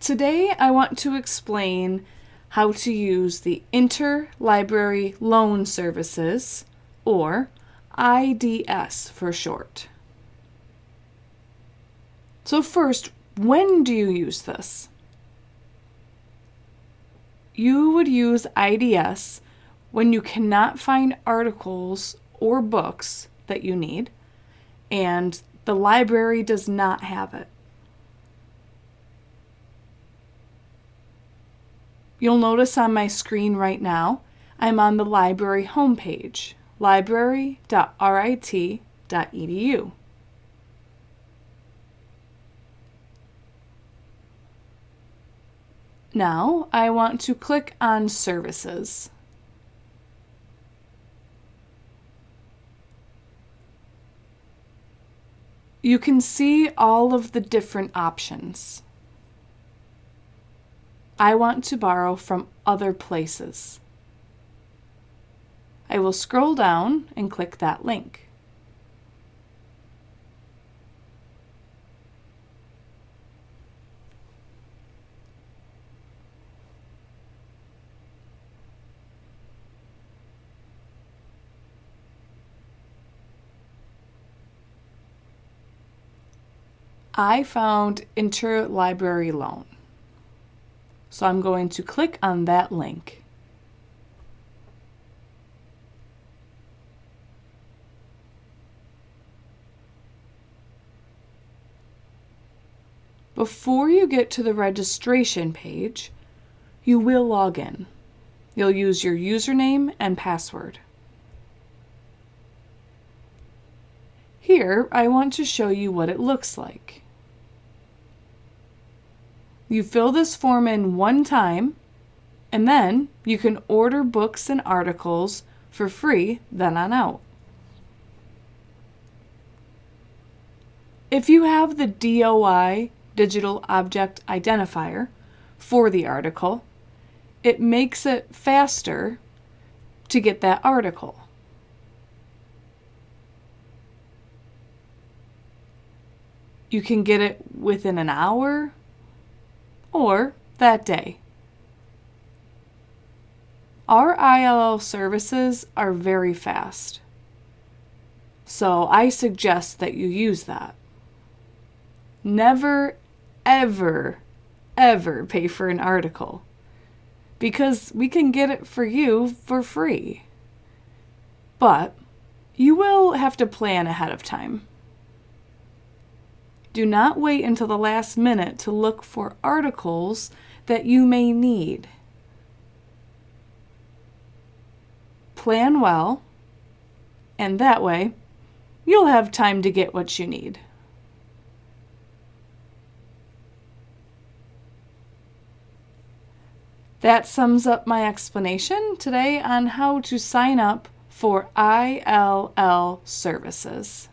Today I want to explain how to use the Interlibrary Loan Services, or IDS for short. So first, when do you use this? You would use IDS when you cannot find articles or books that you need and the library does not have it. You'll notice on my screen right now, I'm on the library homepage, library.rit.edu. Now I want to click on Services. You can see all of the different options. I want to borrow from other places. I will scroll down and click that link. I found interlibrary loan. So I'm going to click on that link. Before you get to the registration page, you will log in. You'll use your username and password. Here, I want to show you what it looks like. You fill this form in one time, and then you can order books and articles for free then on out. If you have the DOI Digital Object Identifier for the article, it makes it faster to get that article. You can get it within an hour or that day. Our ILL services are very fast, so I suggest that you use that. Never, ever, ever pay for an article because we can get it for you for free. But you will have to plan ahead of time. Do not wait until the last minute to look for articles that you may need. Plan well, and that way you'll have time to get what you need. That sums up my explanation today on how to sign up for ILL services.